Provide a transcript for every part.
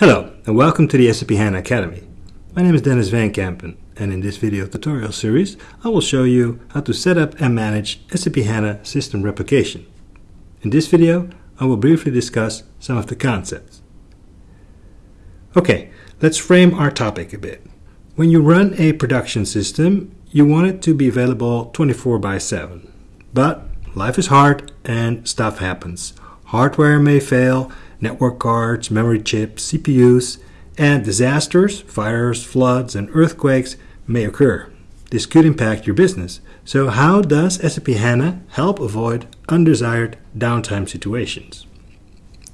Hello and welcome to the SAP HANA Academy. My name is Denys van Kempen and in this video tutorial series I will show you how to set up and manage SAP HANA system replication. In this video I will briefly discuss some of the concepts. Okay, let's frame our topic a bit. When you run a production system you want it to be available 24 by 7. But life is hard and stuff happens. Hardware may fail network cards, memory chips, CPUs, and disasters, fires, floods, and earthquakes may occur. This could impact your business. So how does SAP HANA help avoid undesired downtime situations?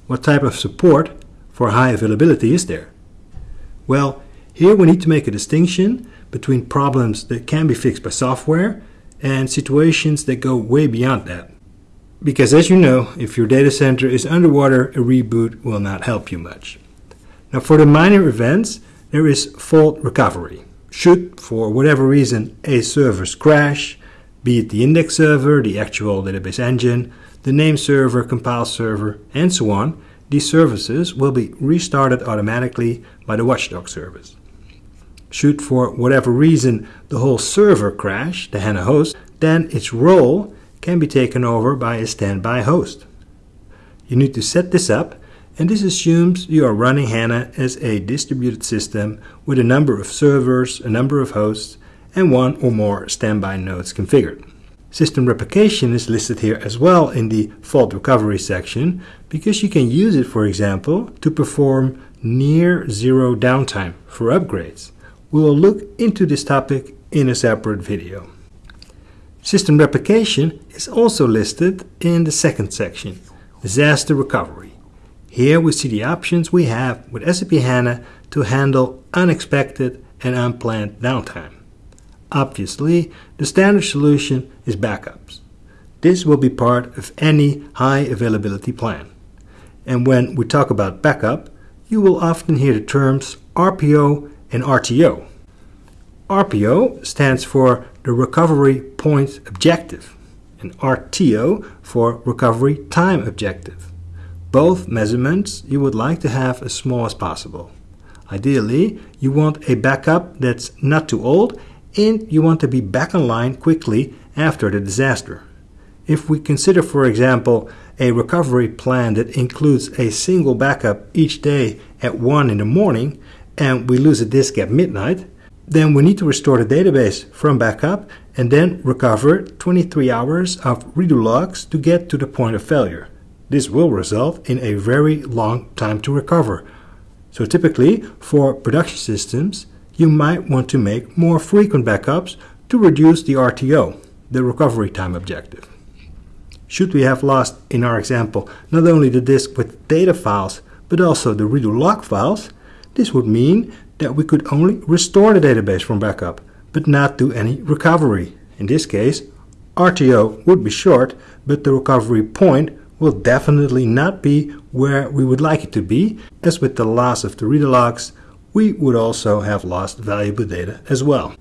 What type of support for high availability is there? Well, here we need to make a distinction between problems that can be fixed by software and situations that go way beyond that. Because as you know, if your data center is underwater, a reboot will not help you much. Now for the minor events, there is fault recovery. Should, for whatever reason, a server's crash, be it the index server, the actual database engine, the name server, compile server, and so on, these services will be restarted automatically by the watchdog service. Should, for whatever reason, the whole server crash, the HANA host, then its role can be taken over by a standby host. You need to set this up and this assumes you are running HANA as a distributed system with a number of servers, a number of hosts, and one or more standby nodes configured. System replication is listed here as well in the fault recovery section because you can use it, for example, to perform near zero downtime for upgrades. We will look into this topic in a separate video. System replication is also listed in the second section, disaster recovery. Here we see the options we have with SAP HANA to handle unexpected and unplanned downtime. Obviously, the standard solution is backups. This will be part of any high availability plan. And when we talk about backup, you will often hear the terms RPO and RTO. RPO stands for the recovery point objective and RTO for recovery time objective. Both measurements you would like to have as small as possible. Ideally, you want a backup that's not too old and you want to be back online quickly after the disaster. If we consider, for example, a recovery plan that includes a single backup each day at 1 in the morning and we lose a disk at midnight, then we need to restore the database from backup and then recover 23 hours of redo logs to get to the point of failure. This will result in a very long time to recover. So typically, for production systems, you might want to make more frequent backups to reduce the RTO, the recovery time objective. Should we have lost, in our example, not only the disk with data files, but also the redo log files, this would mean that we could only restore the database from backup, but not do any recovery. In this case, RTO would be short, but the recovery point will definitely not be where we would like it to be, as with the loss of the redo logs, we would also have lost valuable data as well.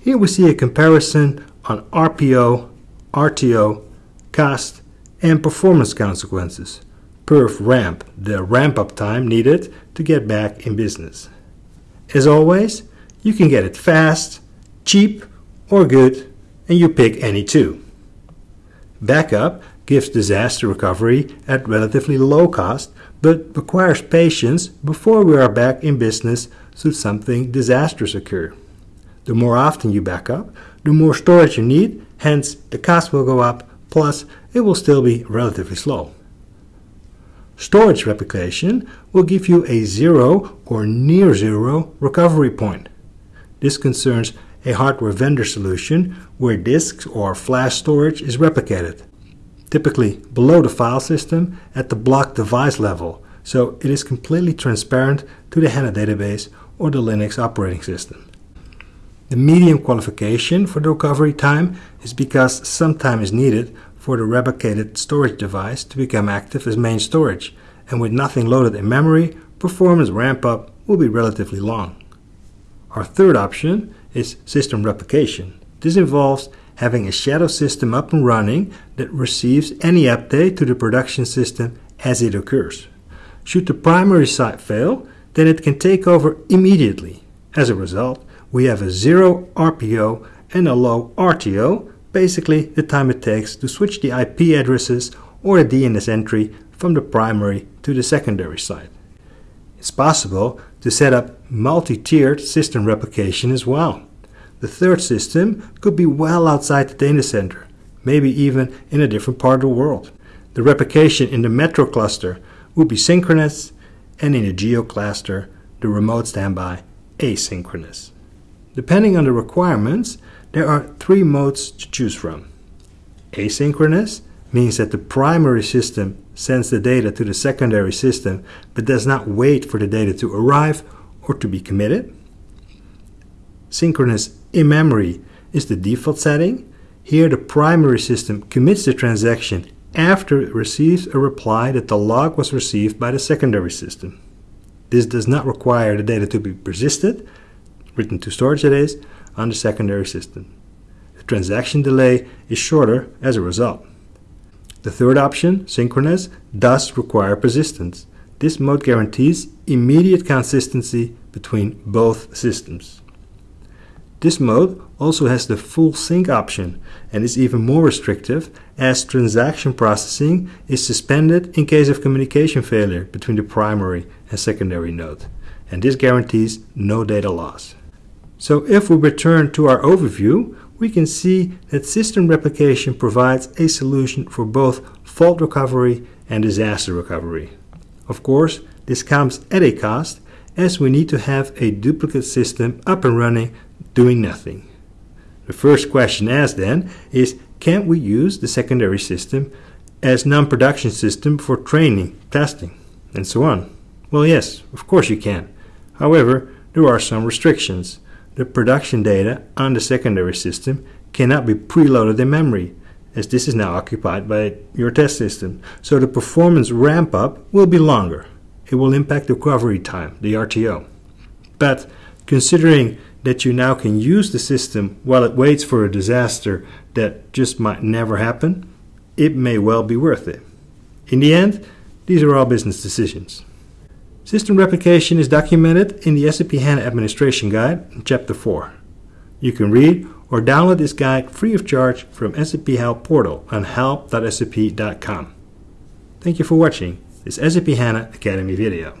Here we see a comparison on RPO, RTO, cost, and performance consequences. Perf ramp, the ramp up time needed to get back in business. As always, you can get it fast, cheap, or good, and you pick any two. Backup gives disaster recovery at relatively low cost, but requires patience before we are back in business should something disastrous occur. The more often you back up, the more storage you need, hence the cost will go up, plus it will still be relatively slow. Storage replication will give you a zero or near zero recovery point. This concerns a hardware vendor solution where disks or flash storage is replicated, typically below the file system at the block device level, so it is completely transparent to the HANA database or the Linux operating system. The medium qualification for the recovery time is because some time is needed for the replicated storage device to become active as main storage, and with nothing loaded in memory, performance ramp-up will be relatively long. Our third option is system replication. This involves having a shadow system up and running that receives any update to the production system as it occurs. Should the primary site fail, then it can take over immediately. As a result, we have a zero RPO and a low RTO, basically the time it takes to switch the IP addresses or a DNS entry from the primary to the secondary site. It's possible to set up multi-tiered system replication as well. The third system could be well outside the data center, maybe even in a different part of the world. The replication in the metro cluster would be synchronous, and in the geo cluster, the remote standby asynchronous. Depending on the requirements, there are three modes to choose from. Asynchronous means that the primary system sends the data to the secondary system but does not wait for the data to arrive or to be committed. Synchronous in memory is the default setting. Here the primary system commits the transaction after it receives a reply that the log was received by the secondary system. This does not require the data to be persisted, written to storage that is, on the secondary system. The transaction delay is shorter as a result. The third option, synchronous, does require persistence. This mode guarantees immediate consistency between both systems. This mode also has the full sync option and is even more restrictive as transaction processing is suspended in case of communication failure between the primary and secondary node, and this guarantees no data loss. So if we return to our overview, we can see that system replication provides a solution for both fault recovery and disaster recovery. Of course, this comes at a cost as we need to have a duplicate system up and running doing nothing. The first question asked then is can we use the secondary system as non-production system for training, testing, and so on? Well, yes, of course you can. However, there are some restrictions. The production data on the secondary system cannot be preloaded in memory, as this is now occupied by your test system. So the performance ramp up will be longer. It will impact the recovery time, the RTO. But considering that you now can use the system while it waits for a disaster that just might never happen, it may well be worth it. In the end, these are all business decisions. System replication is documented in the SAP HANA Administration Guide, Chapter 4. You can read or download this guide free of charge from SAP Help portal on help.sap.com. Thank you for watching this SAP HANA Academy video.